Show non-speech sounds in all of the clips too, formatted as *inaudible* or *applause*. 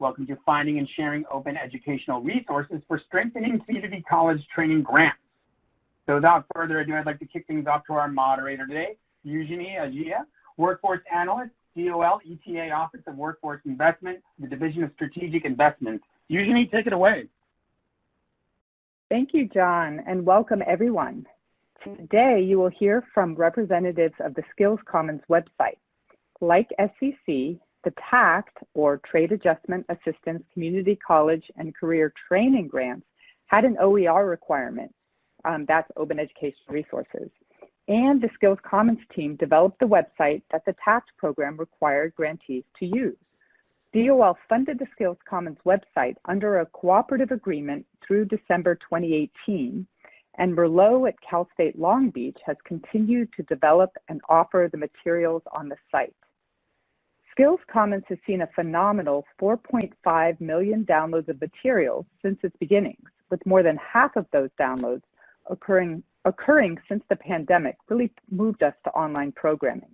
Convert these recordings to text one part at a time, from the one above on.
Welcome to Finding and Sharing Open Educational Resources for Strengthening Community College Training Grants. So without further ado, I'd like to kick things off to our moderator today, Eugenie Agia, Workforce Analyst, DOL ETA Office of Workforce Investment, the Division of Strategic Investments. Eugenie, take it away. Thank you, John, and welcome everyone. Today, you will hear from representatives of the Skills Commons website. Like SCC, the TACT, or Trade Adjustment Assistance Community College and Career Training Grants, had an OER requirement. Um, that's Open Education Resources. And the Skills Commons team developed the website that the TACT program required grantees to use. DOL funded the Skills Commons website under a cooperative agreement through December 2018, and Merlot at Cal State Long Beach has continued to develop and offer the materials on the site. Skills Commons has seen a phenomenal 4.5 million downloads of materials since its beginnings, with more than half of those downloads occurring, occurring since the pandemic really moved us to online programming.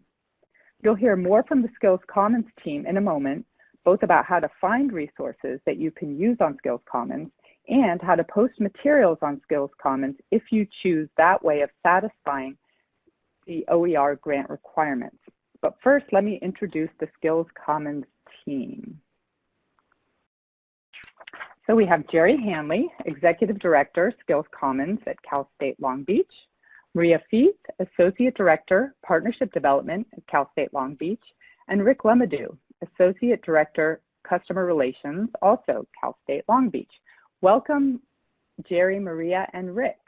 You'll hear more from the Skills Commons team in a moment, both about how to find resources that you can use on Skills Commons and how to post materials on Skills Commons if you choose that way of satisfying the OER grant requirements. But first, let me introduce the Skills Commons team. So we have Gerry Hanley, Executive Director, Skills Commons at Cal State Long Beach, Maria Feith, Associate Director, Partnership Development at Cal State Long Beach, and Rick Lemadou, Associate Director, Customer Relations, also Cal State Long Beach. Welcome, Gerry, Maria, and Rick.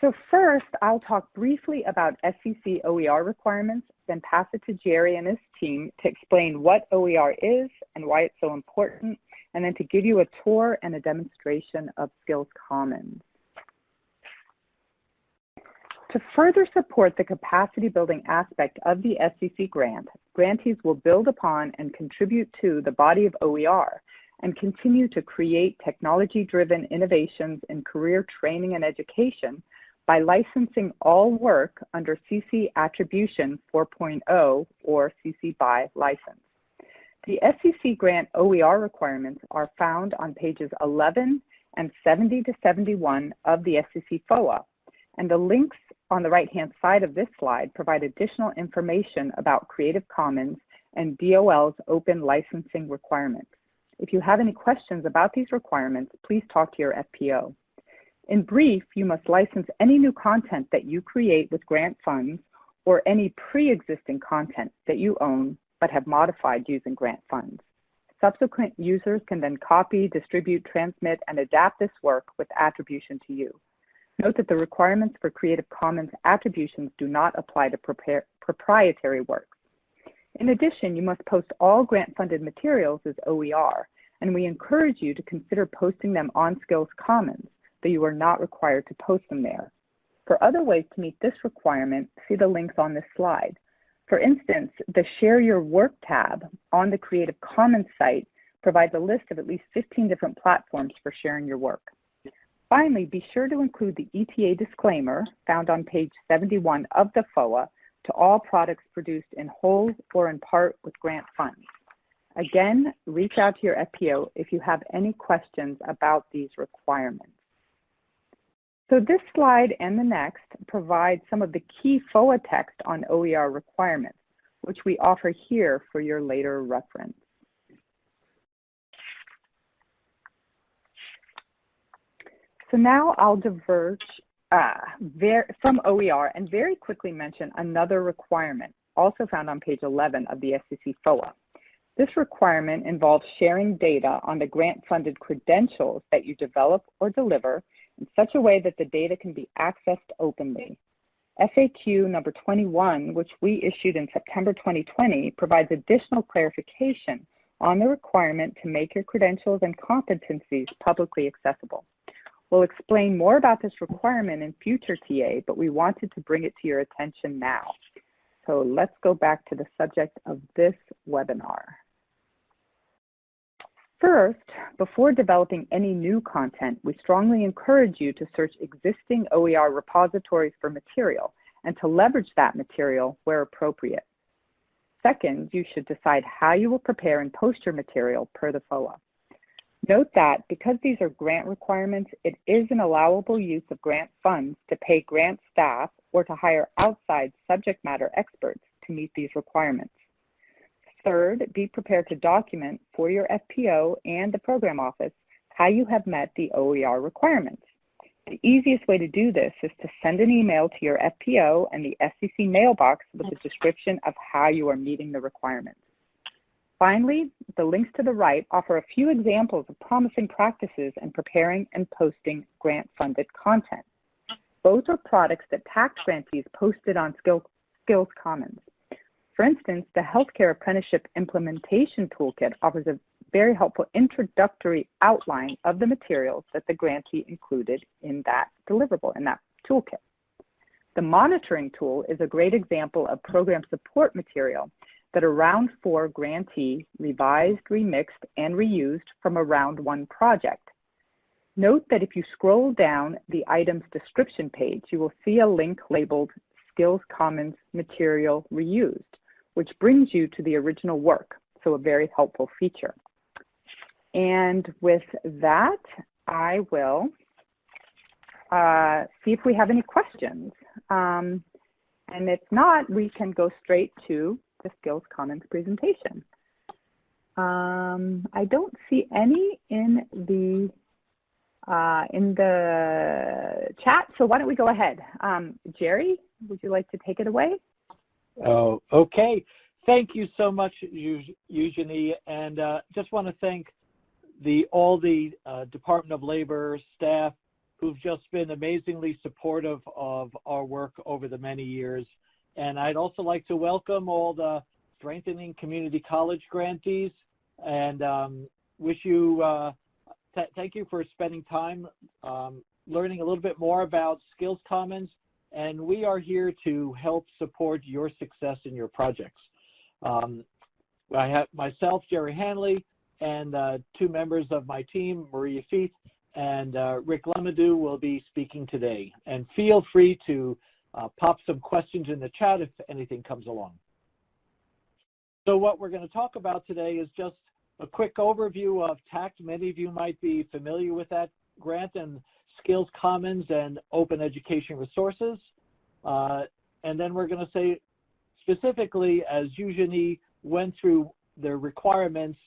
So first, I'll talk briefly about SCC OER requirements, then pass it to Gerry and his team to explain what OER is and why it's so important, and then to give you a tour and a demonstration of Skills Commons. To further support the capacity building aspect of the SCC grant, grantees will build upon and contribute to the body of OER and continue to create technology-driven innovations in career training and education by licensing all work under CC Attribution 4.0 or CC BY license. The SCC grant OER requirements are found on pages 11 and 70 to 71 of the SCC FOA, and the links on the right-hand side of this slide provide additional information about Creative Commons and DOL's open licensing requirements. If you have any questions about these requirements, please talk to your FPO. In brief, you must license any new content that you create with grant funds or any pre-existing content that you own but have modified using grant funds. Subsequent users can then copy, distribute, transmit, and adapt this work with attribution to you. Note that the requirements for Creative Commons attributions do not apply to proprietary works. In addition, you must post all grant-funded materials as OER, and we encourage you to consider posting them on Skills Commons though you are not required to post them there. For other ways to meet this requirement, see the links on this slide. For instance, the Share Your Work tab on the Creative Commons site provides a list of at least 15 different platforms for sharing your work. Finally, be sure to include the ETA disclaimer found on page 71 of the FOA to all products produced in whole or in part with grant funds. Again, reach out to your FPO if you have any questions about these requirements. So this slide and the next provide some of the key FOA text on OER requirements, which we offer here for your later reference. So now I'll diverge uh, from OER and very quickly mention another requirement, also found on page 11 of the SCC FOA. This requirement involves sharing data on the grant-funded credentials that you develop or deliver in such a way that the data can be accessed openly. FAQ number 21, which we issued in September 2020, provides additional clarification on the requirement to make your credentials and competencies publicly accessible. We'll explain more about this requirement in future TA, but we wanted to bring it to your attention now. So let's go back to the subject of this webinar. First, before developing any new content, we strongly encourage you to search existing OER repositories for material and to leverage that material where appropriate. Second, you should decide how you will prepare and post your material per the FOA. Note that because these are grant requirements, it is an allowable use of grant funds to pay grant staff or to hire outside subject matter experts to meet these requirements. Third, be prepared to document for your FPO and the program office how you have met the OER requirements. The easiest way to do this is to send an email to your FPO and the SCC mailbox with a description of how you are meeting the requirements. Finally, the links to the right offer a few examples of promising practices in preparing and posting grant-funded content. Both are products that tax grantees posted on Skills Commons. For instance, the Healthcare Apprenticeship Implementation Toolkit offers a very helpful introductory outline of the materials that the grantee included in that deliverable, in that toolkit. The monitoring tool is a great example of program support material that a round four grantee revised, remixed, and reused from a round one project. Note that if you scroll down the item's description page, you will see a link labeled Skills Commons Material Reused, which brings you to the original work, so a very helpful feature. And with that, I will uh, see if we have any questions. Um, and if not, we can go straight to the Skills Commons presentation. Um, I don't see any in the uh, in the chat, so why don't we go ahead? Um, Gerry, would you like to take it away? Oh, okay. Thank you so much, Eugenie, and uh, just want to thank the all the uh, Department of Labor staff who've just been amazingly supportive of our work over the many years. And I'd also like to welcome all the Strengthening Community College grantees and um, wish you, uh, th thank you for spending time um, learning a little bit more about Skills Commons. And we are here to help support your success in your projects. Um, I have myself, Gerry Hanley, and uh, two members of my team, Maria Feith and uh, Rick Lemadou, will be speaking today. And feel free to uh, pop some questions in the chat if anything comes along. So what we're going to talk about today is just a quick overview of TACT. Many of you might be familiar with that grant and Skills Commons and Open Education Resources. Uh, and then we're going to say specifically, as Eugenie went through the requirements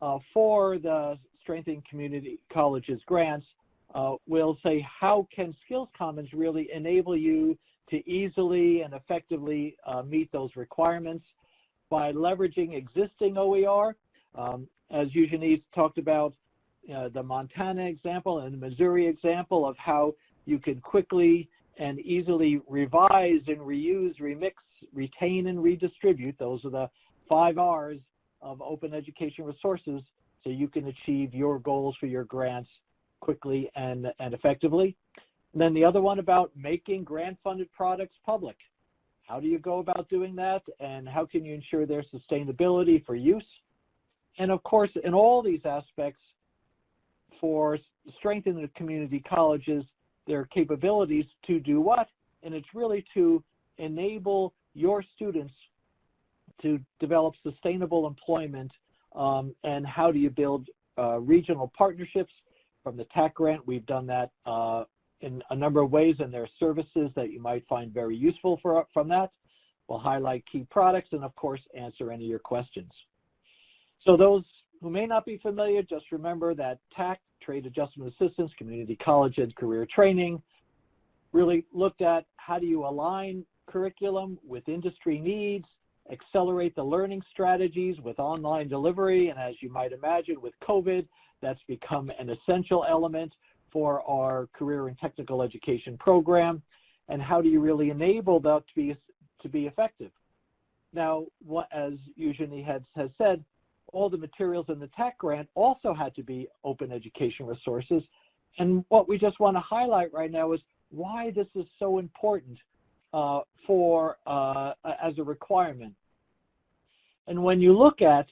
uh, for the Strengthening Community Colleges grants, uh, we'll say how can Skills Commons really enable you to easily and effectively uh, meet those requirements by leveraging existing OER. Um, as Eugenie talked about uh, the Montana example and the Missouri example of how you can quickly and easily revise and reuse, remix, retain, and redistribute. Those are the five R's of open education resources so you can achieve your goals for your grants quickly and, and effectively. And then the other one about making grant-funded products public. How do you go about doing that and how can you ensure their sustainability for use? And of course, in all these aspects, for strengthening the community colleges, their capabilities to do what? And it's really to enable your students to develop sustainable employment um, and how do you build uh, regional partnerships from the TAC grant. We've done that uh, in a number of ways and there are services that you might find very useful for, from that. We'll highlight key products and of course answer any of your questions. So those who may not be familiar, just remember that TAC, Trade Adjustment Assistance, Community College and Career Training, really looked at how do you align curriculum with industry needs, accelerate the learning strategies with online delivery, and as you might imagine with COVID, that's become an essential element for our career and technical education program, and how do you really enable that to be, to be effective? Now, what, as Eugenie has, has said, all the materials in the tech grant also had to be open education resources, and what we just want to highlight right now is why this is so important uh, for uh, as a requirement. And when you look at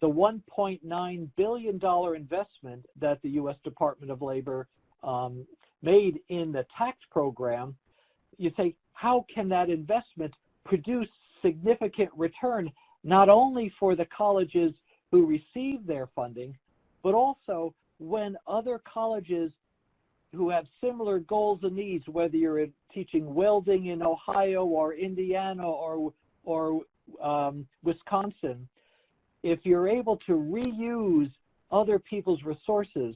the $1.9 billion investment that the U.S. Department of Labor um, made in the tax program, you say, how can that investment produce significant return not only for the colleges who receive their funding, but also when other colleges who have similar goals and needs, whether you're teaching welding in Ohio or Indiana or, or um, Wisconsin, if you're able to reuse other people's resources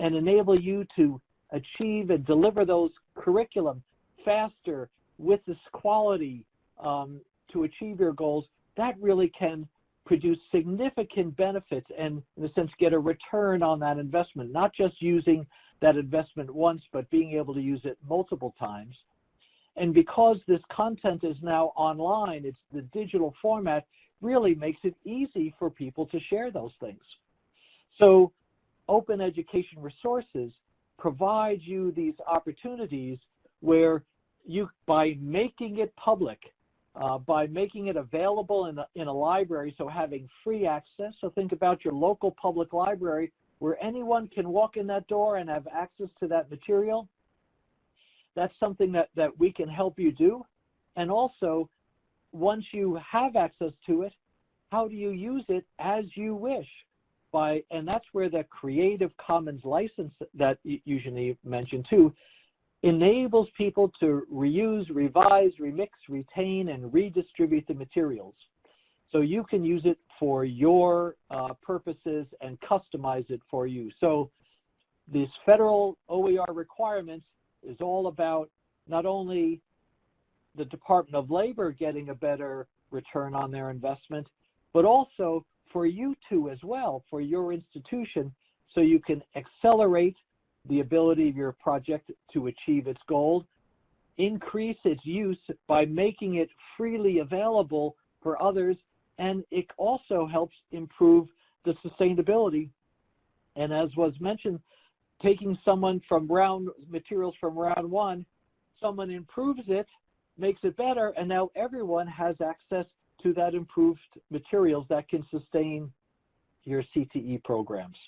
and enable you to achieve and deliver those curriculum faster with this quality um, to achieve your goals, that really can produce significant benefits and, in a sense, get a return on that investment, not just using that investment once, but being able to use it multiple times. And because this content is now online, it's the digital format, really makes it easy for people to share those things. So open education resources provide you these opportunities where you, by making it public, uh, by making it available in a, in a library, so having free access. So think about your local public library where anyone can walk in that door and have access to that material. That's something that, that we can help you do. And also, once you have access to it, how do you use it as you wish? By, and that's where the Creative Commons license that Eugenie mentioned too enables people to reuse, revise, remix, retain, and redistribute the materials. So you can use it for your uh, purposes and customize it for you. So this federal OER requirements is all about not only the Department of Labor getting a better return on their investment, but also for you too as well, for your institution, so you can accelerate the ability of your project to achieve its goal, increase its use by making it freely available for others, and it also helps improve the sustainability. And as was mentioned, taking someone from round materials from round one, someone improves it, makes it better, and now everyone has access to that improved materials that can sustain your CTE programs.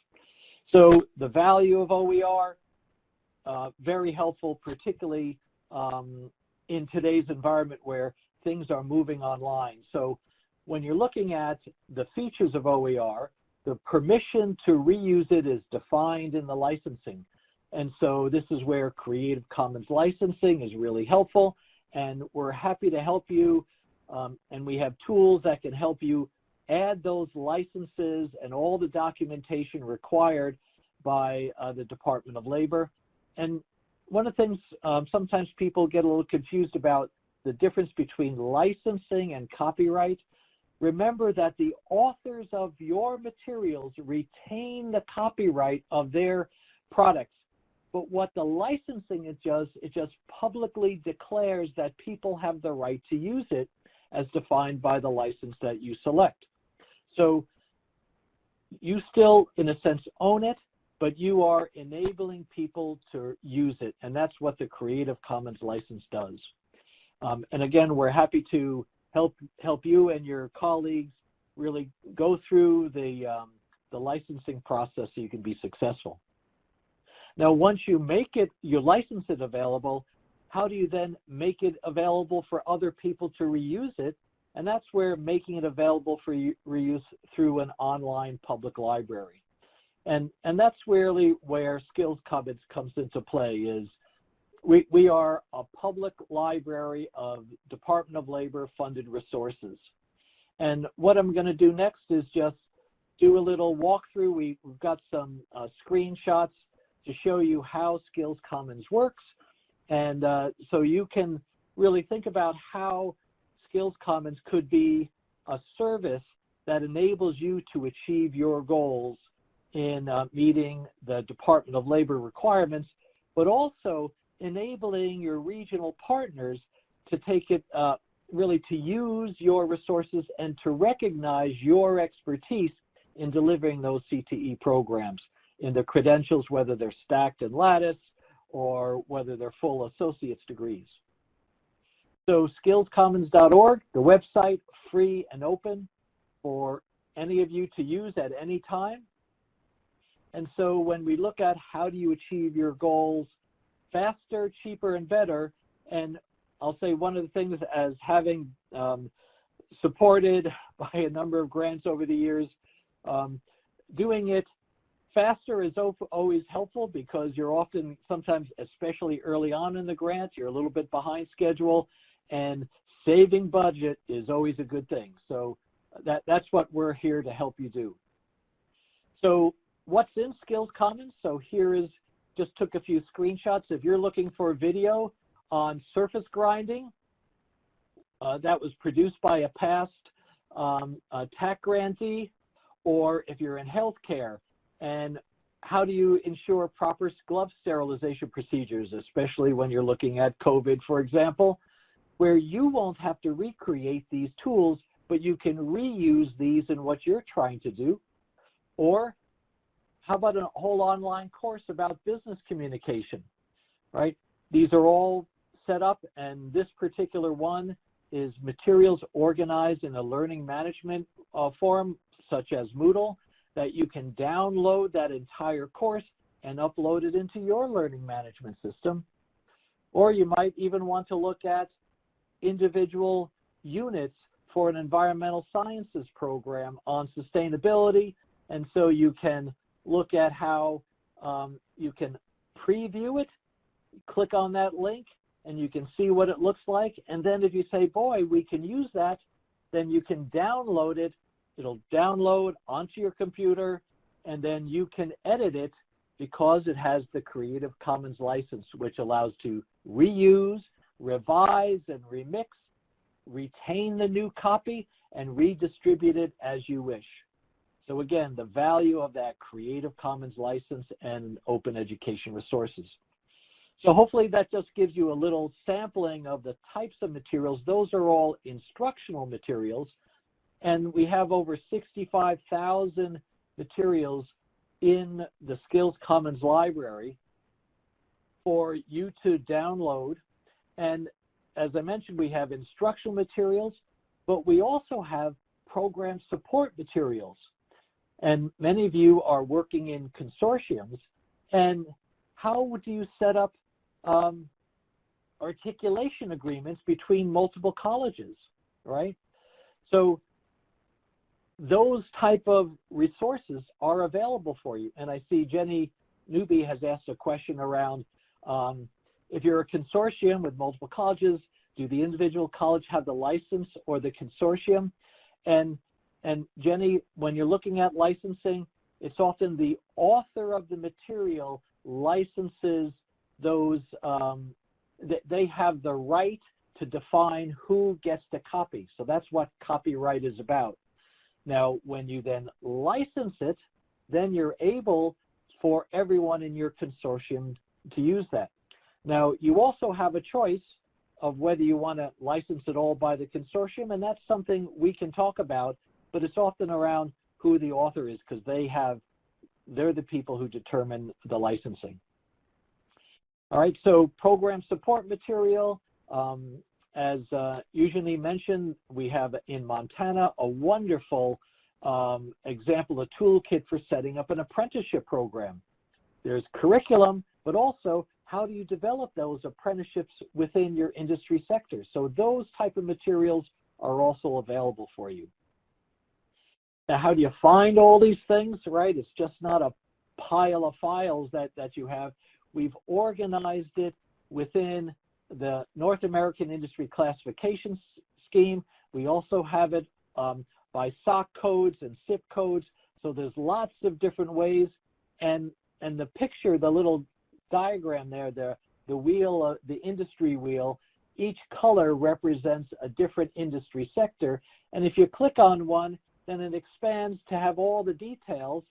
So the value of OER, uh, very helpful, particularly um, in today's environment where things are moving online. So when you're looking at the features of OER, the permission to reuse it is defined in the licensing. And so this is where Creative Commons licensing is really helpful. And we're happy to help you. Um, and we have tools that can help you add those licenses and all the documentation required by uh, the Department of Labor. And one of the things um, sometimes people get a little confused about the difference between licensing and copyright. Remember that the authors of your materials retain the copyright of their products. But what the licensing it does, it just publicly declares that people have the right to use it as defined by the license that you select. So you still, in a sense, own it, but you are enabling people to use it, and that's what the Creative Commons license does. Um, and again, we're happy to help help you and your colleagues really go through the um, the licensing process so you can be successful. Now, once you make it, you license it available, how do you then make it available for other people to reuse it? And that's where making it available for reuse through an online public library. And, and that's really where Skills Commons comes into play is we, we are a public library of Department of Labor funded resources. And what I'm going to do next is just do a little walkthrough. We, have got some uh, screenshots to show you how Skills Commons works. And uh, so you can really think about how Skills Commons could be a service that enables you to achieve your goals in uh, meeting the Department of Labor requirements, but also enabling your regional partners to take it uh, really to use your resources and to recognize your expertise in delivering those CTE programs in the credentials, whether they're stacked and lattice or whether they're full associate's degrees. So skillscommons.org, the website, free and open for any of you to use at any time. And so when we look at how do you achieve your goals faster, cheaper, and better, and I'll say one of the things as having um, supported *laughs* by a number of grants over the years. Um, doing it faster is always helpful because you're often, sometimes especially early on in the grant, you're a little bit behind schedule and saving budget is always a good thing. So that, that's what we're here to help you do. So what's in Skills Commons? So here is, just took a few screenshots. If you're looking for a video on surface grinding, uh, that was produced by a past um, a TAC grantee, or if you're in healthcare, and how do you ensure proper glove sterilization procedures, especially when you're looking at COVID, for example, where you won't have to recreate these tools, but you can reuse these in what you're trying to do. Or how about a whole online course about business communication, right? These are all set up, and this particular one is materials organized in a learning management uh, form, such as Moodle, that you can download that entire course and upload it into your learning management system. Or you might even want to look at individual units for an environmental sciences program on sustainability. And so you can look at how um, you can preview it, click on that link, and you can see what it looks like. And then if you say, boy, we can use that, then you can download it. It'll download onto your computer, and then you can edit it because it has the Creative Commons license, which allows to reuse, revise, and remix, retain the new copy, and redistribute it as you wish. So again, the value of that Creative Commons license and open education resources. So hopefully that just gives you a little sampling of the types of materials. Those are all instructional materials. And we have over 65,000 materials in the Skills Commons library for you to download. And as I mentioned, we have instructional materials, but we also have program support materials. And many of you are working in consortiums. And how do you set up um, articulation agreements between multiple colleges, right? So those type of resources are available for you. And I see Jenny Newby has asked a question around um, if you're a consortium with multiple colleges, do the individual college have the license or the consortium? And, and Jenny, when you're looking at licensing, it's often the author of the material licenses those, um, th they have the right to define who gets to copy. So that's what copyright is about. Now, when you then license it, then you're able for everyone in your consortium to use that. Now, you also have a choice of whether you want to license it all by the consortium, and that's something we can talk about, but it's often around who the author is because they have, they're the people who determine the licensing. All right, so program support material. Um, as uh, usually mentioned, we have in Montana a wonderful um, example, a toolkit for setting up an apprenticeship program. There's curriculum, but also how do you develop those apprenticeships within your industry sector? So those type of materials are also available for you. Now, how do you find all these things, right? It's just not a pile of files that, that you have. We've organized it within the North American Industry Classification Scheme. We also have it um, by SOC codes and CIP codes. So there's lots of different ways. And, and the picture, the little diagram there, the, the wheel, uh, the industry wheel, each color represents a different industry sector. And if you click on one, then it expands to have all the details.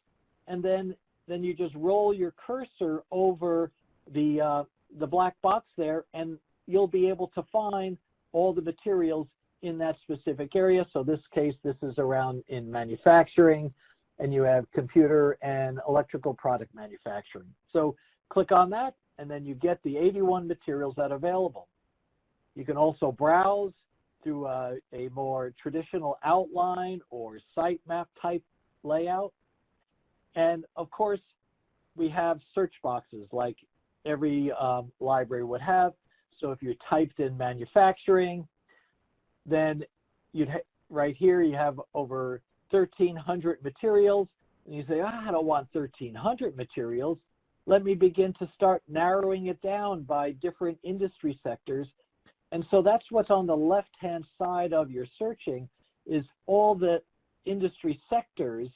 And then then you just roll your cursor over the, uh, the black box there and you'll be able to find all the materials in that specific area. So this case, this is around in manufacturing and you have computer and electrical product manufacturing. So click on that and then you get the 81 materials that are available. You can also browse through a, a more traditional outline or sitemap type layout. And of course, we have search boxes like every um, library would have. So if you typed in manufacturing, then you'd right here you have over 1,300 materials, and you say, ah, I don't want 1,300 materials. Let me begin to start narrowing it down by different industry sectors. And so that's what's on the left-hand side of your searching is all the industry sectors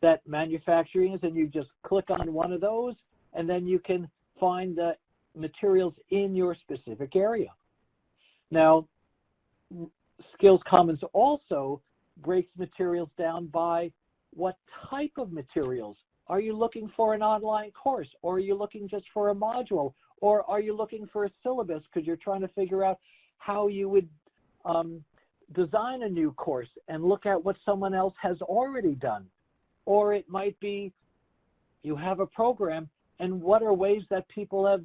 that manufacturing is, and you just click on one of those, and then you can find the materials in your specific area. Now, Skills Commons also breaks materials down by what type of materials. Are you looking for an online course, or are you looking just for a module, or are you looking for a syllabus because you're trying to figure out how you would um, design a new course and look at what someone else has already done. Or it might be you have a program and what are ways that people have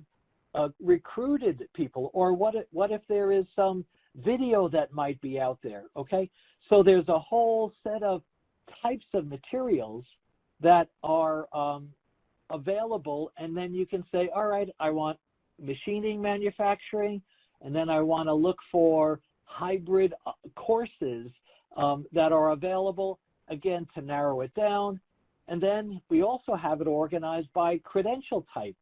uh, recruited people or what if, what if there is some video that might be out there, okay? So there's a whole set of types of materials that are um, available and then you can say, all right, I want machining manufacturing and then I want to look for hybrid uh, courses um, that are available, again, to narrow it down. And then we also have it organized by credential type.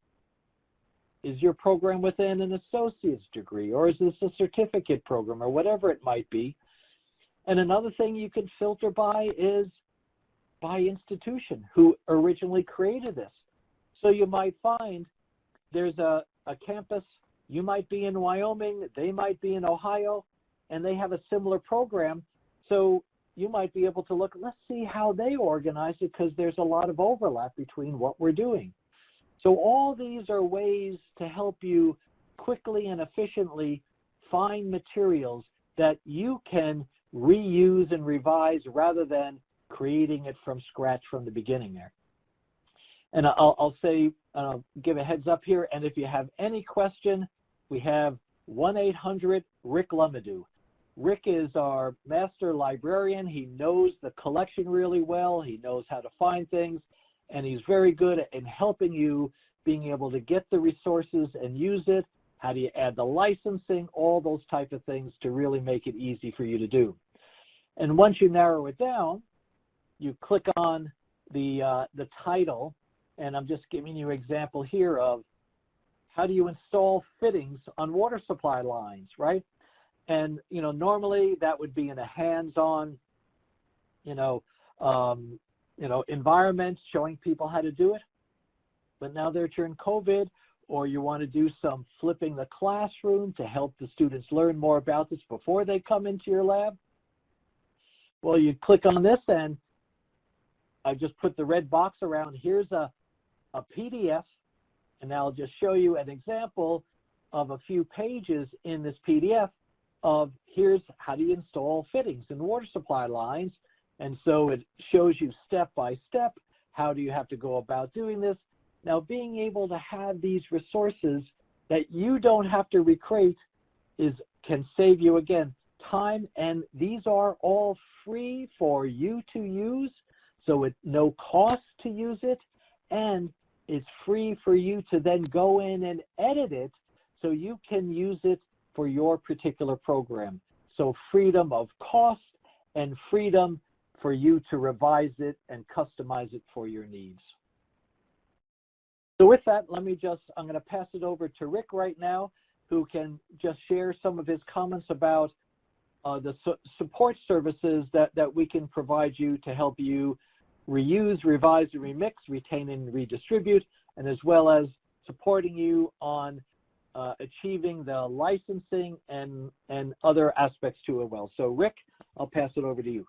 Is your program within an associate's degree, or is this a certificate program, or whatever it might be? And another thing you can filter by is by institution, who originally created this. So you might find there's a, a campus, you might be in Wyoming, they might be in Ohio, and they have a similar program. So you might be able to look, let's see how they organize it because there's a lot of overlap between what we're doing. So all these are ways to help you quickly and efficiently find materials that you can reuse and revise rather than creating it from scratch from the beginning there. And I'll, I'll say, uh, give a heads up here, and if you have any question, we have 1-800-RICK-LUMADOO. Rick is our master librarian. He knows the collection really well. He knows how to find things, and he's very good in helping you being able to get the resources and use it. How do you add the licensing, all those type of things to really make it easy for you to do. And once you narrow it down, you click on the, uh, the title, and I'm just giving you an example here of how do you install fittings on water supply lines, right? And, you know, normally that would be in a hands-on, you know, um, you know, environment showing people how to do it. But now that you're in COVID or you want to do some flipping the classroom to help the students learn more about this before they come into your lab, well, you click on this and I just put the red box around. Here's a, a PDF, and I'll just show you an example of a few pages in this PDF of here's how do you install fittings and water supply lines. And so it shows you step by step, how do you have to go about doing this. Now being able to have these resources that you don't have to recreate is can save you again time and these are all free for you to use so it's no cost to use it and it's free for you to then go in and edit it so you can use it for your particular program. So freedom of cost and freedom for you to revise it and customize it for your needs. So with that, let me just, I'm going to pass it over to Rick right now, who can just share some of his comments about uh, the su support services that, that we can provide you to help you reuse, revise, and remix, retain, and redistribute, and as well as supporting you on uh, achieving the licensing and, and other aspects to it well. So Rick, I'll pass it over to you.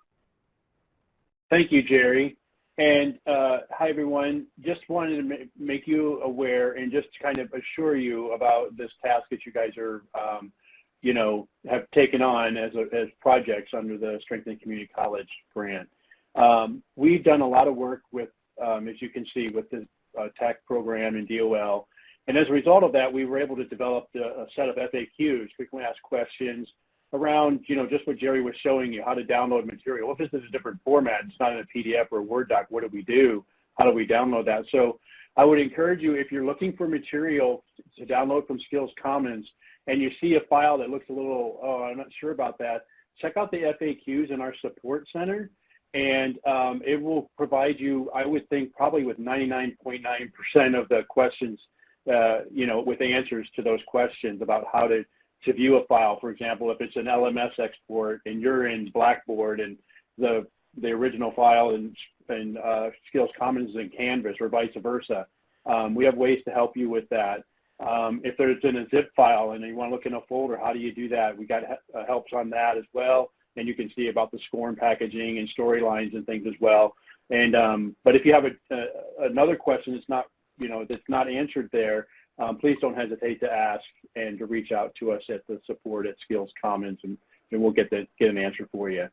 Thank you, Gerry. And uh, hi, everyone. Just wanted to make you aware and just kind of assure you about this task that you guys are, um, you know, have taken on as, a, as projects under the Strengthening Community College grant. Um, we've done a lot of work with, um, as you can see, with the uh, TAC program and DOL and as a result of that, we were able to develop the, a set of FAQs, frequently asked questions, around, you know, just what Gerry was showing you, how to download material. If this is a different format, it's not in a PDF or a Word doc, what do we do? How do we download that? So I would encourage you, if you're looking for material to download from Skills Commons and you see a file that looks a little, oh, I'm not sure about that, check out the FAQs in our support center, and um, it will provide you, I would think, probably with 99.9% of the questions, uh, you know, with answers to those questions about how to, to view a file. For example, if it's an LMS export and you're in Blackboard and the the original file in, in uh, Skills Commons in Canvas or vice versa, um, we have ways to help you with that. Um, if there's in a zip file and you want to look in a folder, how do you do that? We got uh, helps on that as well and you can see about the SCORM packaging and storylines and things as well. And um, but if you have a, a, another question that's not you know that's not answered there, um, please don't hesitate to ask and to reach out to us at the support at Skills Commons, and, and we'll get the, get an answer for you.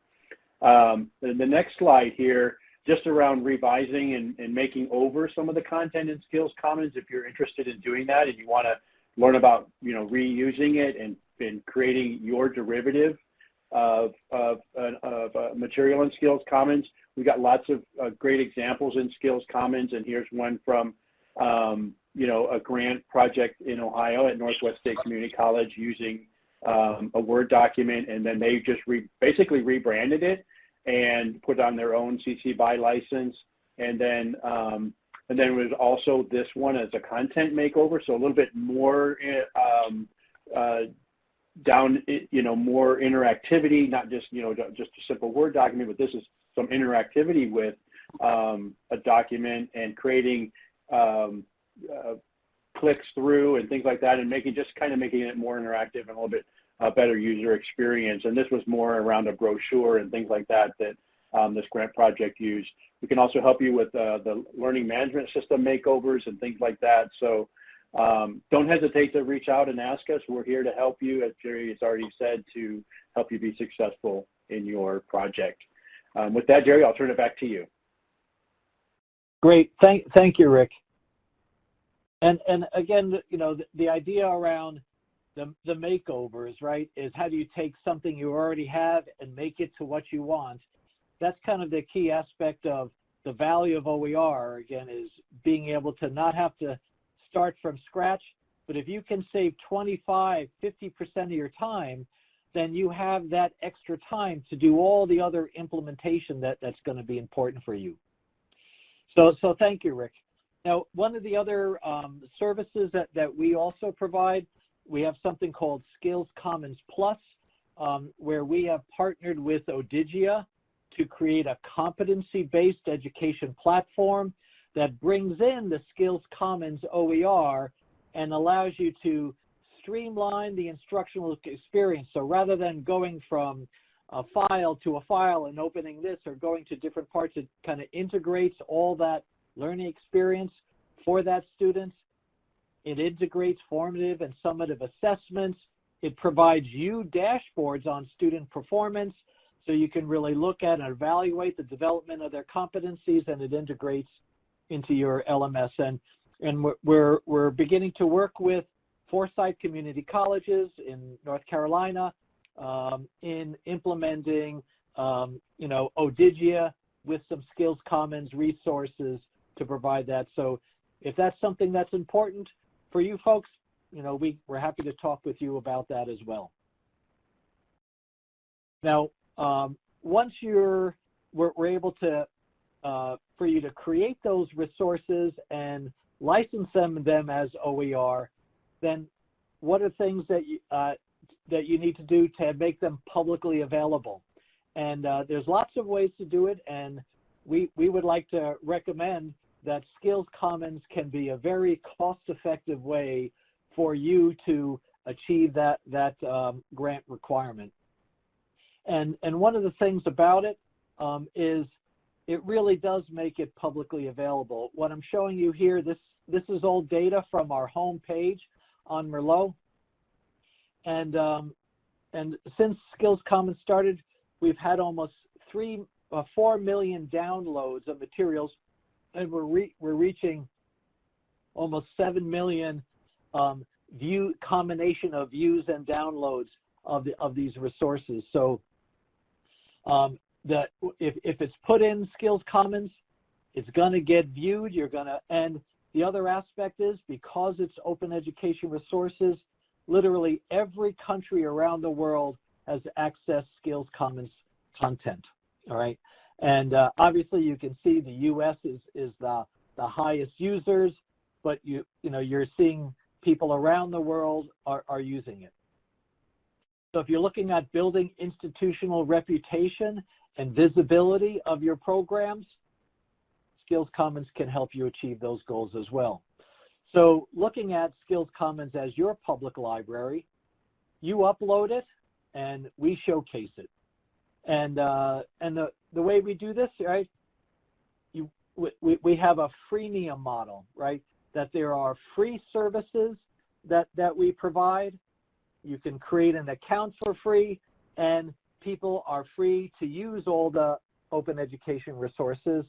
Um, the next slide here, just around revising and, and making over some of the content in Skills Commons. If you're interested in doing that and you want to learn about you know reusing it and, and creating your derivative of, of, of uh, material in Skills Commons. We've got lots of uh, great examples in Skills Commons, and here's one from, um, you know, a grant project in Ohio at Northwest State Community College using um, a Word document, and then they just re basically rebranded it and put on their own CC BY license. And then, um, and then was also this one as a content makeover, so a little bit more um, uh, down, you know, more interactivity, not just, you know, just a simple Word document, but this is some interactivity with um, a document and creating um, uh, clicks through and things like that and making, just kind of making it more interactive and a little bit better user experience. And this was more around a brochure and things like that that um, this grant project used. We can also help you with uh, the learning management system makeovers and things like that. So um, don't hesitate to reach out and ask us. We're here to help you, as Gerry has already said, to help you be successful in your project. Um, with that, Gerry, I'll turn it back to you. Great. Thank, thank you, Rick. And, and again, you know, the, the idea around the, the makeovers, right, is how do you take something you already have and make it to what you want? That's kind of the key aspect of the value of OER, again, is being able to not have to start from scratch, but if you can save 25, 50% of your time, then you have that extra time to do all the other implementation that, that's going to be important for you. So, so thank you, Rick. Now, one of the other um, services that, that we also provide, we have something called Skills Commons Plus, um, where we have partnered with Odigia to create a competency-based education platform that brings in the Skills Commons OER and allows you to streamline the instructional experience. So rather than going from a file to a file and opening this or going to different parts, it kind of integrates all that learning experience for that student. It integrates formative and summative assessments. It provides you dashboards on student performance so you can really look at and evaluate the development of their competencies and it integrates into your LMS. And, and we're, we're beginning to work with Forsyth Community Colleges in North Carolina um, in implementing, um, you know, Odigia with some Skills Commons resources to provide that. So if that's something that's important for you folks, you know, we, we're happy to talk with you about that as well. Now, um, once you're, we're, we're able to for you to create those resources and license them, them as OER, then what are things that you, uh, that you need to do to make them publicly available? And uh, there's lots of ways to do it, and we, we would like to recommend that Skills Commons can be a very cost-effective way for you to achieve that, that um, grant requirement. And, and one of the things about it um, is it really does make it publicly available. What I'm showing you here, this, this is old data from our home page on Merlot. And, um, and since Skills Commons started, we've had almost three, uh, 4 million downloads of materials, and we're, re we're reaching almost 7 million um, view combination of views and downloads of, the, of these resources. So um, that if, if it's put in Skills Commons, it's going to get viewed. You're going to, and the other aspect is because it's open education resources, literally every country around the world has accessed Skills Commons content, all right? And uh, obviously you can see the U.S. is, is the, the highest users, but you, you know, you're seeing people around the world are, are using it. So if you're looking at building institutional reputation and visibility of your programs, Skills Commons can help you achieve those goals as well. So looking at Skills Commons as your public library, you upload it and we showcase it. And uh, and the, the way we do this, right, you, we, we have a freemium model, right, that there are free services that, that we provide. You can create an account for free and people are free to use all the open education resources.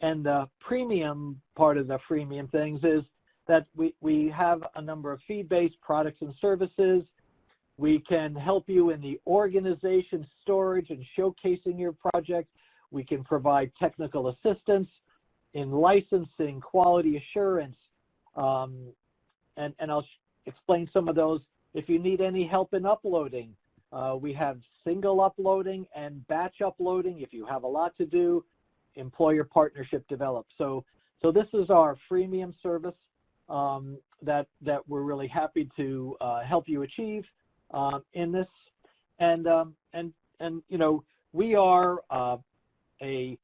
And the premium part of the freemium things is that we, we have a number of fee-based products and services we can help you in the organization, storage, and showcasing your project. We can provide technical assistance in licensing, quality assurance, um, and, and I'll explain some of those. If you need any help in uploading, uh, we have single uploading and batch uploading. If you have a lot to do, employer partnership develop. So, so this is our freemium service um, that, that we're really happy to uh, help you achieve uh, in this. And, um, and, and, you know, we are uh, a,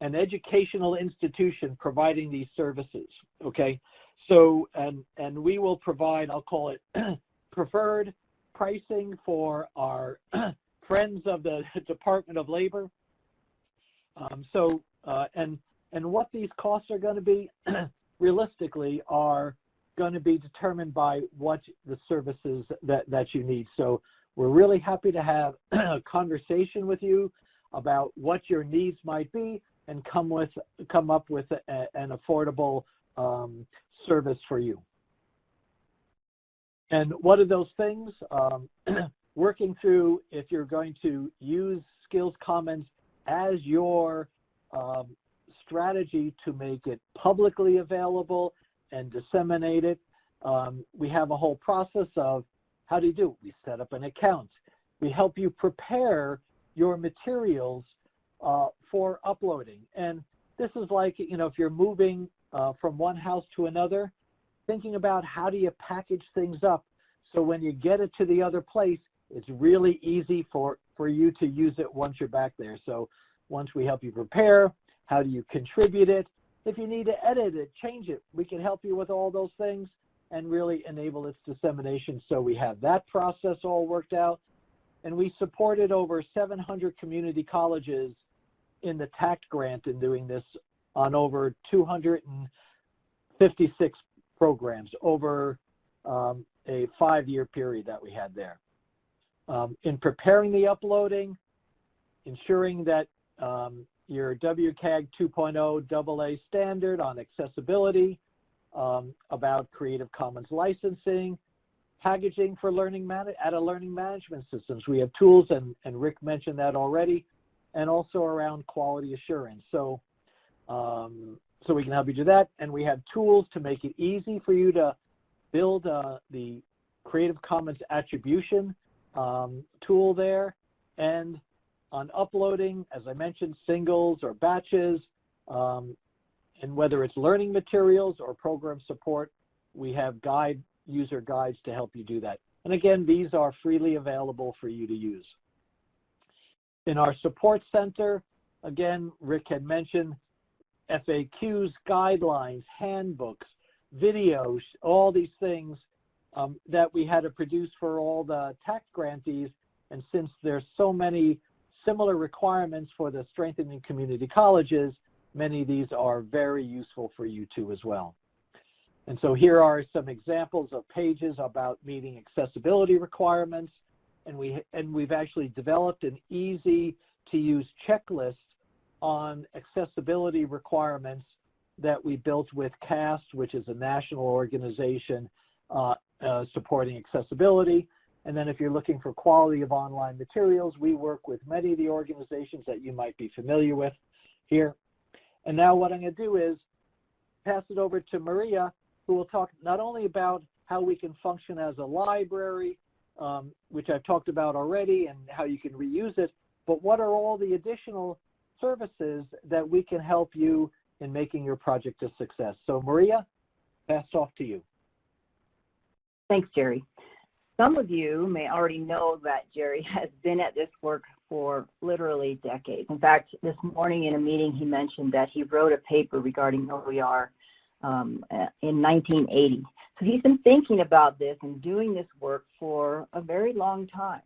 an educational institution providing these services, okay? So, and, and we will provide, I'll call it *clears throat* preferred pricing for our *clears throat* friends of the *laughs* Department of Labor. Um, so, uh, and, and what these costs are going to be *clears throat* realistically are going to be determined by what the services that, that you need. So we're really happy to have *clears throat* a conversation with you about what your needs might be and come with come up with a, an affordable um, service for you. And what are those things? Um, *clears throat* working through if you're going to use Skills Commons as your um, strategy to make it publicly available and disseminate it. Um, we have a whole process of how do you do? it? We set up an account. We help you prepare your materials uh, for uploading. And this is like, you know, if you're moving uh, from one house to another, thinking about how do you package things up so when you get it to the other place, it's really easy for, for you to use it once you're back there. So once we help you prepare, how do you contribute it? If you need to edit it, change it, we can help you with all those things and really enable its dissemination. So we have that process all worked out. And we supported over 700 community colleges in the TACT grant in doing this on over 256 programs over um, a five-year period that we had there. Um, in preparing the uploading, ensuring that um, your WCAG 2.0 AA standard on accessibility, um, about Creative Commons licensing, packaging for learning at a learning management systems. We have tools, and, and Rick mentioned that already, and also around quality assurance. So, um, so we can help you do that, and we have tools to make it easy for you to build uh, the Creative Commons attribution um, tool there, and on uploading, as I mentioned, singles or batches, um, and whether it's learning materials or program support, we have guide user guides to help you do that. And again, these are freely available for you to use. In our support center, again, Rick had mentioned FAQs, guidelines, handbooks, videos, all these things um, that we had to produce for all the TACT grantees. And since there's so many similar requirements for the strengthening community colleges, many of these are very useful for you too as well. And so here are some examples of pages about meeting accessibility requirements. And, we, and we've actually developed an easy to use checklist on accessibility requirements that we built with CAST, which is a national organization uh, uh, supporting accessibility. And then if you're looking for quality of online materials, we work with many of the organizations that you might be familiar with here. And now what I'm going to do is pass it over to Maria, who will talk not only about how we can function as a library, um, which I've talked about already and how you can reuse it, but what are all the additional services that we can help you in making your project a success? So Maria, pass off to you. Thanks, Gerry. Some of you may already know that Gerry *laughs* has been at this work for literally decades. In fact, this morning in a meeting he mentioned that he wrote a paper regarding OER um, in 1980. So he's been thinking about this and doing this work for a very long time.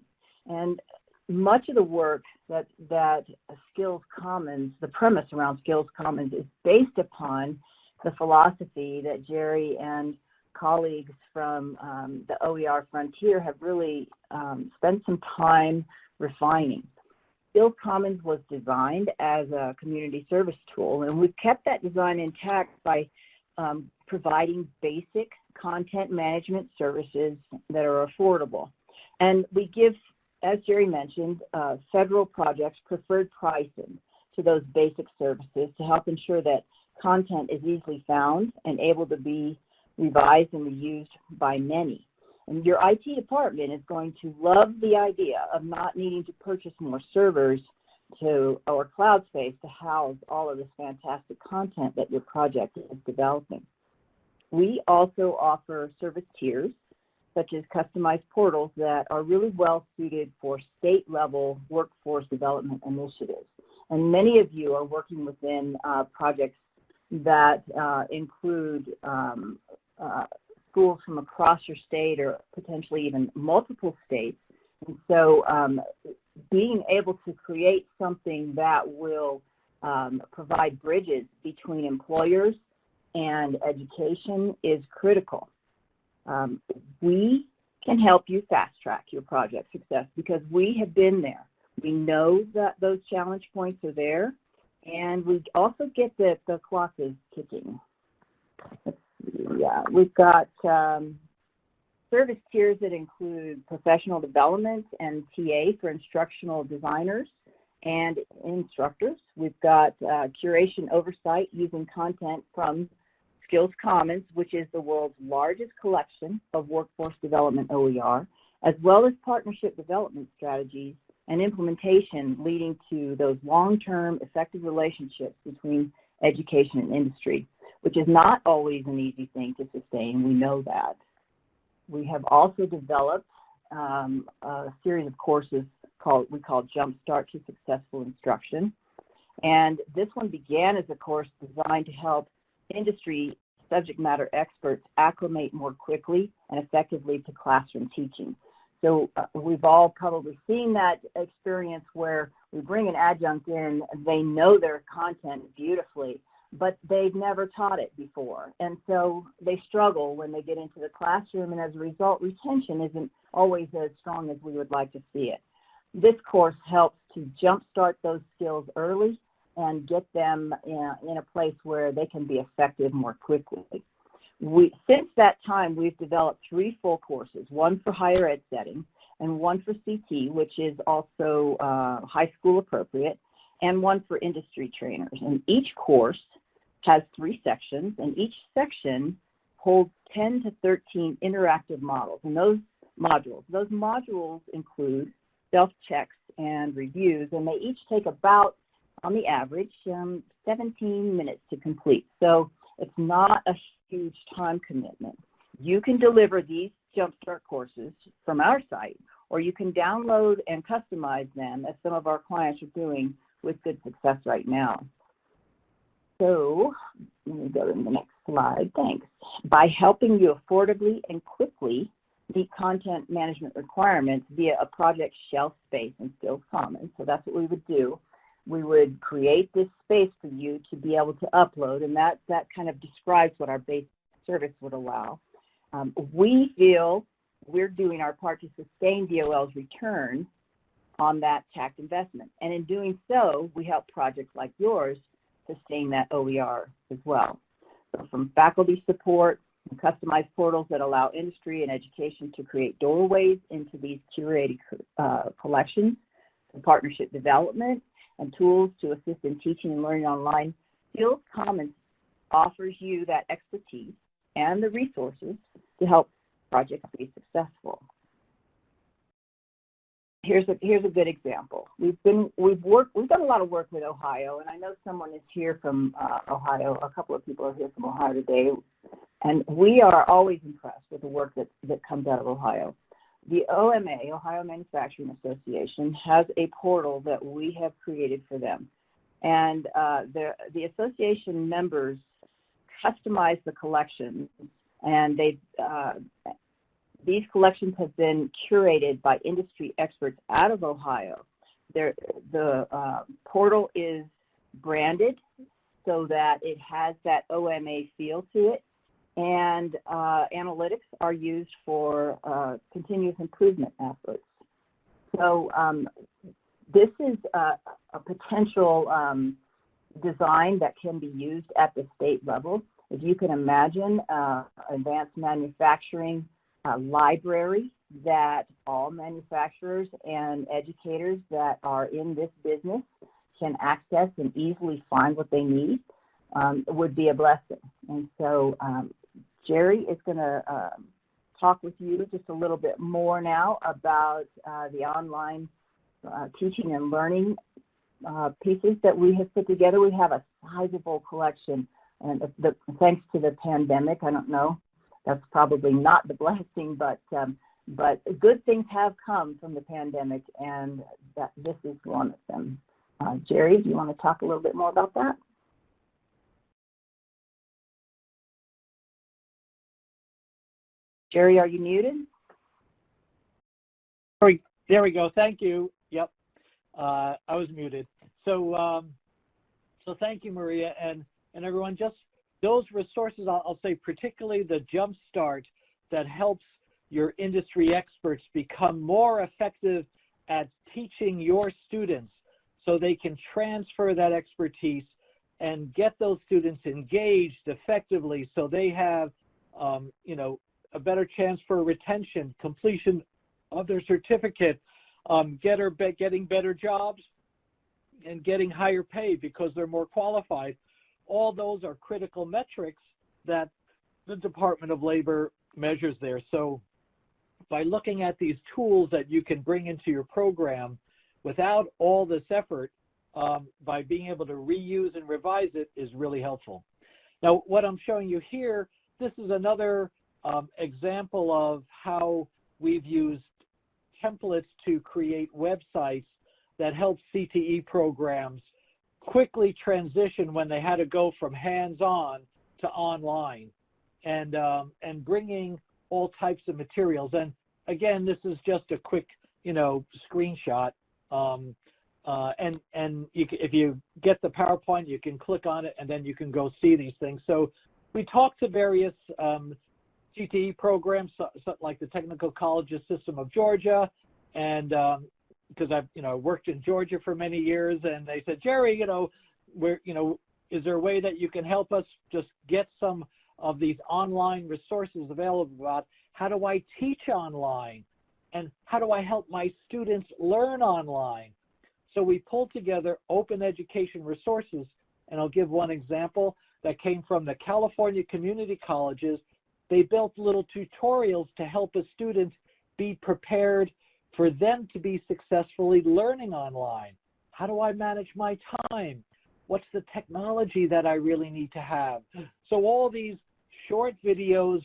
And much of the work that, that Skills Commons, the premise around Skills Commons is based upon the philosophy that Gerry and colleagues from um, the OER Frontier have really um, spent some time refining. Skills Commons was designed as a community service tool, and we've kept that design intact by um, providing basic content management services that are affordable. And we give, as Gerry mentioned, uh, federal projects preferred pricing to those basic services to help ensure that content is easily found and able to be revised and reused by many. And your IT department is going to love the idea of not needing to purchase more servers to or cloud space to house all of this fantastic content that your project is developing. We also offer service tiers such as customized portals that are really well suited for state-level workforce development initiatives. And many of you are working within uh, projects that uh, include um, uh, schools from across your state or potentially even multiple states. And so um, being able to create something that will um, provide bridges between employers and education is critical. Um, we can help you fast track your project success because we have been there. We know that those challenge points are there and we also get the, the clock is ticking. Yeah, we've got um, service tiers that include professional development and TA for instructional designers and instructors. We've got uh, curation oversight using content from Skills Commons, which is the world's largest collection of workforce development OER, as well as partnership development strategies and implementation leading to those long-term effective relationships between education and industry, which is not always an easy thing to sustain. We know that. We have also developed um, a series of courses called we call Jumpstart to Successful Instruction. And this one began as a course designed to help industry subject matter experts acclimate more quickly and effectively to classroom teaching. So uh, we've all probably seen that experience where we bring an adjunct in, they know their content beautifully, but they've never taught it before. And so they struggle when they get into the classroom, and as a result, retention isn't always as strong as we would like to see it. This course helps to jumpstart those skills early and get them in, in a place where they can be effective more quickly. We, since that time, we've developed three full courses, one for higher ed setting and one for CT, which is also uh, high school appropriate, and one for industry trainers. And each course has three sections, and each section holds 10 to 13 interactive models. And those modules, those modules include self-checks and reviews, and they each take about, on the average, um, 17 minutes to complete. So it's not a huge time commitment. You can deliver these Jumpstart courses from our site, or you can download and customize them as some of our clients are doing with good success right now. So let me go to the next slide. Thanks. By helping you affordably and quickly meet content management requirements via a project shelf space in Skills Commons. So that's what we would do we would create this space for you to be able to upload, and that, that kind of describes what our base service would allow. Um, we feel we're doing our part to sustain DOL's return on that tax investment. And in doing so, we help projects like yours sustain that OER as well. So from faculty support, customized portals that allow industry and education to create doorways into these curated uh, collections, partnership development, and tools to assist in teaching and learning online, Skills Commons offers you that expertise and the resources to help projects be successful. here's a here's a good example. We've been we've worked we've done a lot of work with Ohio, and I know someone is here from uh, Ohio. A couple of people are here from Ohio today, and we are always impressed with the work that that comes out of Ohio. The OMA, Ohio Manufacturing Association, has a portal that we have created for them, and uh, the the association members customize the collections, and they uh, these collections have been curated by industry experts out of Ohio. They're, the uh, portal is branded so that it has that OMA feel to it, and uh, analytics are used for uh, continuous improvement efforts. So um, this is a, a potential um, design that can be used at the state level. If you can imagine uh, advanced manufacturing uh, library that all manufacturers and educators that are in this business can access and easily find what they need um, would be a blessing. And so um, Gerry is going to uh, talk with you just a little bit more now about uh, the online uh, teaching and learning uh, pieces that we have put together. We have a sizable collection, and the, thanks to the pandemic, I don't know that's probably not the *laughs* blessing, but um, but good things have come from the pandemic, and that this is one of them. Uh, Gerry, do you want to talk a little bit more about that? Gerry, are you muted? There we go. Thank you. Yep, uh, I was muted. So, um, so thank you, Maria, and and everyone. Just those resources, I'll, I'll say particularly the Jumpstart that helps your industry experts become more effective at teaching your students so they can transfer that expertise and get those students engaged effectively so they have, um, you know, a better chance for retention, completion of their certificate, um, get or be, getting better jobs, and getting higher pay because they're more qualified all those are critical metrics that the Department of Labor measures there. So by looking at these tools that you can bring into your program without all this effort, um, by being able to reuse and revise it is really helpful. Now, what I'm showing you here, this is another um, example of how we've used templates to create websites that help CTE programs quickly transition when they had to go from hands-on to online and, um, and bringing all types of materials. And again, this is just a quick, you know, screenshot. Um, uh, and and you, if you get the PowerPoint, you can click on it, and then you can go see these things. So we talked to various um, CTE programs, so, so like the Technical Colleges System of Georgia, and um, because I've you know worked in Georgia for many years, and they said, Gerry, you know, where you know, is there a way that you can help us just get some of these online resources available about how do I teach online and how do I help my students learn online? So we pulled together open education resources, and I'll give one example that came from the California Community Colleges. They built little tutorials to help a student be prepared for them to be successfully learning online. How do I manage my time? What's the technology that I really need to have? So all these short videos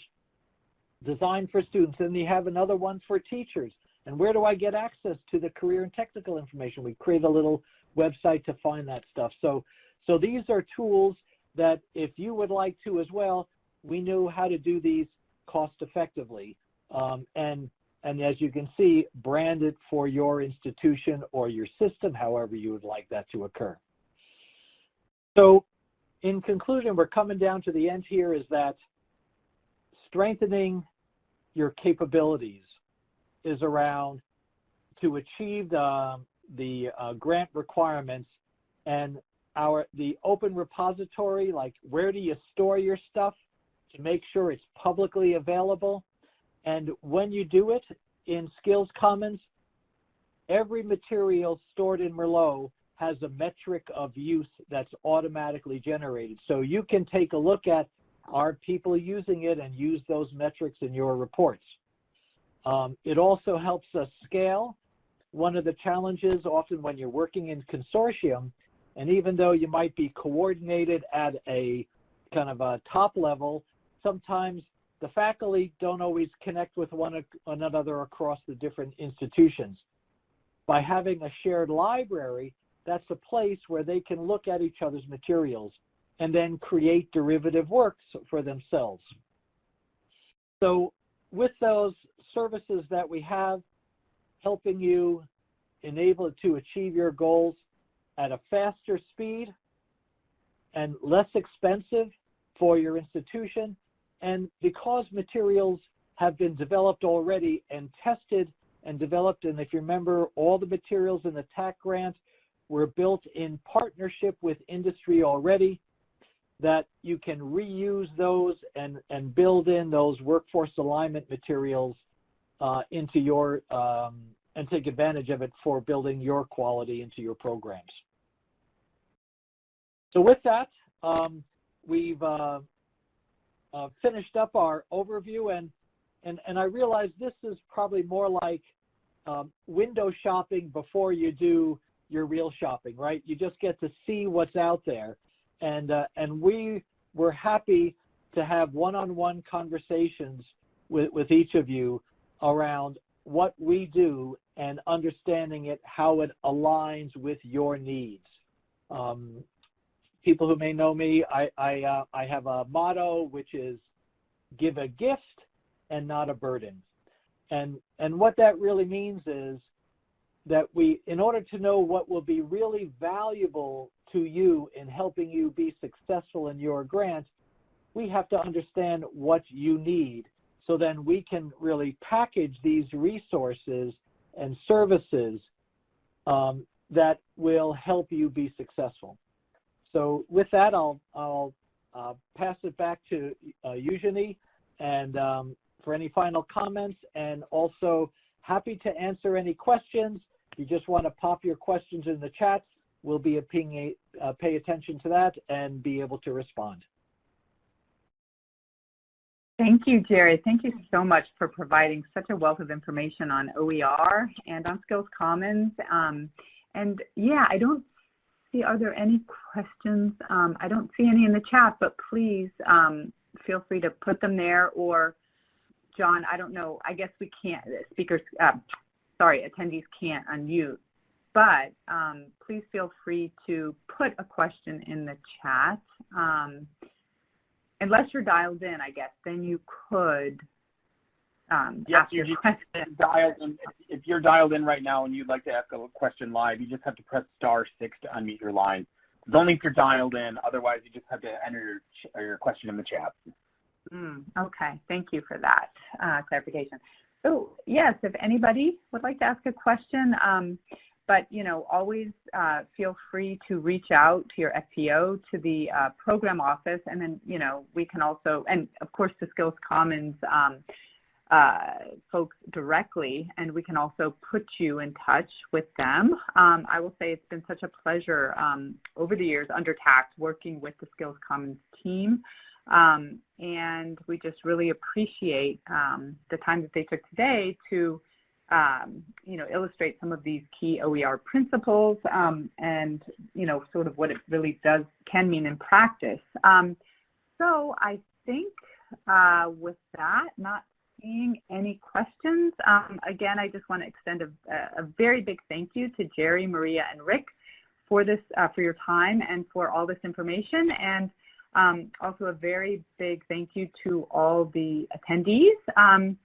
designed for students, and they have another one for teachers. And where do I get access to the career and technical information? We create a little website to find that stuff. So, so these are tools that if you would like to as well, we knew how to do these cost effectively. Um, and and as you can see, brand it for your institution or your system, however you would like that to occur. So in conclusion, we're coming down to the end here is that strengthening your capabilities is around to achieve the, the uh, grant requirements and our the open repository, like where do you store your stuff to make sure it's publicly available and when you do it in Skills Commons, every material stored in Merlot has a metric of use that's automatically generated. So you can take a look at are people using it and use those metrics in your reports. Um, it also helps us scale. one of the challenges often when you're working in consortium, and even though you might be coordinated at a kind of a top level, sometimes the faculty don't always connect with one another across the different institutions. By having a shared library, that's a place where they can look at each other's materials and then create derivative works for themselves. So with those services that we have, helping you enable to achieve your goals at a faster speed and less expensive for your institution. And because materials have been developed already and tested and developed, and if you remember, all the materials in the TAC grant were built in partnership with industry already, that you can reuse those and, and build in those workforce alignment materials uh, into your, um, and take advantage of it for building your quality into your programs. So with that, um, we've uh, uh, finished up our overview and, and, and I realize this is probably more like um, window shopping before you do your real shopping, right? You just get to see what's out there. And, uh, and we were happy to have one-on-one conversations with, with each of you around what we do and understanding it, how it aligns with your needs. Um, people who may know me, I, I, uh, I have a motto which is give a gift and not a burden. And, and what that really means is that we, in order to know what will be really valuable to you in helping you be successful in your grant, we have to understand what you need. So then we can really package these resources and services um, that will help you be successful. So with that, I'll, I'll uh, pass it back to uh, Eugenie and um, for any final comments and also happy to answer any questions. If you just want to pop your questions in the chat, we'll be a ping, uh, pay attention to that and be able to respond. Thank you, Gerry. Thank you so much for providing such a wealth of information on OER and on Skills Commons. Um, and yeah, I don't see, are there any questions? Um, I don't see any in the chat, but please um, feel free to put them there or John, I don't know, I guess we can't, speakers, uh, sorry, attendees can't unmute, but um, please feel free to put a question in the chat. Um, unless you're dialed in, I guess, then you could um, yes, ask your *laughs* question. Dialed in, if you're dialed in right now and you'd like to ask a question live, you just have to press star six to unmute your line. It's only if you're dialed in. Otherwise, you just have to enter your, your question in the chat. Mm, okay, thank you for that uh, clarification. So yes, if anybody would like to ask a question, um, but you know, always uh, feel free to reach out to your FPO, to the uh, program office, and then you know, we can also, and of course the Skills Commons um, uh, folks directly, and we can also put you in touch with them. Um, I will say it's been such a pleasure um, over the years under TACT working with the Skills Commons team. Um, and we just really appreciate um, the time that they took today to um, you know, illustrate some of these key OER principles um, and, you know, sort of what it really does, can mean in practice. So I think uh, with that, not seeing any questions, um, again, I just want to extend a, a, very big thank you to Gerry, Maria, and Rick for this, uh, for your time and for all this information. And um, also a very big thank you to all the attendees. Um,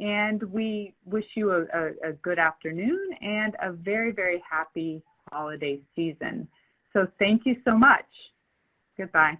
and we wish you a, a, a, good afternoon and a very, very happy holiday season. So thank you so much. Goodbye.